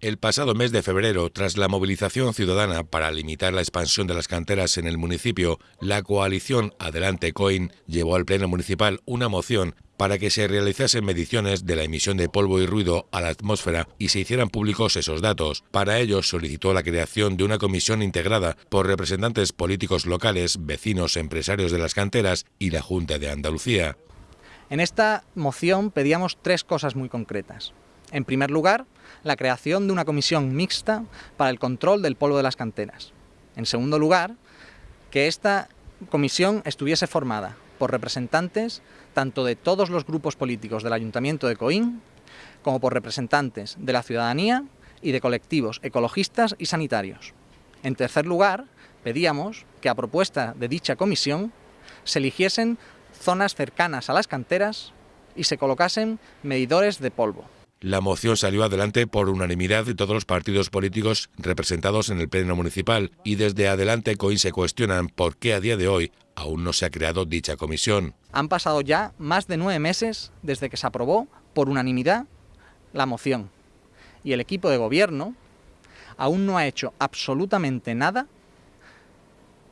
El pasado mes de febrero, tras la movilización ciudadana para limitar la expansión de las canteras en el municipio, la coalición Adelante Coin llevó al Pleno Municipal una moción para que se realizasen mediciones de la emisión de polvo y ruido a la atmósfera y se hicieran públicos esos datos. Para ello solicitó la creación de una comisión integrada por representantes políticos locales, vecinos, empresarios de las canteras y la Junta de Andalucía. En esta moción pedíamos tres cosas muy concretas. En primer lugar, la creación de una comisión mixta para el control del polvo de las canteras. En segundo lugar, que esta comisión estuviese formada por representantes tanto de todos los grupos políticos del Ayuntamiento de Coín, como por representantes de la ciudadanía y de colectivos ecologistas y sanitarios. En tercer lugar, pedíamos que a propuesta de dicha comisión se eligiesen zonas cercanas a las canteras y se colocasen medidores de polvo. La moción salió adelante por unanimidad de todos los partidos políticos representados en el Pleno Municipal y desde adelante COIN se cuestionan por qué a día de hoy aún no se ha creado dicha comisión. Han pasado ya más de nueve meses desde que se aprobó por unanimidad la moción y el equipo de gobierno aún no ha hecho absolutamente nada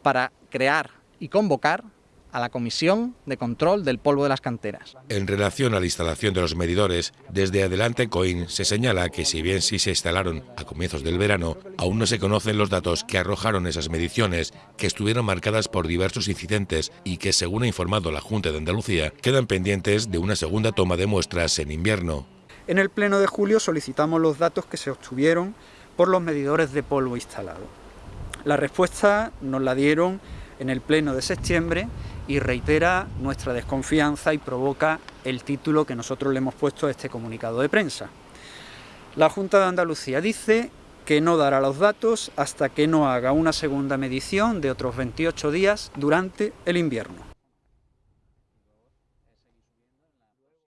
para crear y convocar a la Comisión de Control del Polvo de las Canteras. En relación a la instalación de los medidores, desde adelante COIN se señala que si bien sí se instalaron a comienzos del verano, aún no se conocen los datos que arrojaron esas mediciones, que estuvieron marcadas por diversos incidentes y que, según ha informado la Junta de Andalucía, quedan pendientes de una segunda toma de muestras en invierno. En el pleno de julio solicitamos los datos que se obtuvieron por los medidores de polvo instalados. La respuesta nos la dieron en el pleno de septiembre y reitera nuestra desconfianza y provoca el título que nosotros le hemos puesto a este comunicado de prensa. La Junta de Andalucía dice que no dará los datos hasta que no haga una segunda medición de otros 28 días durante el invierno.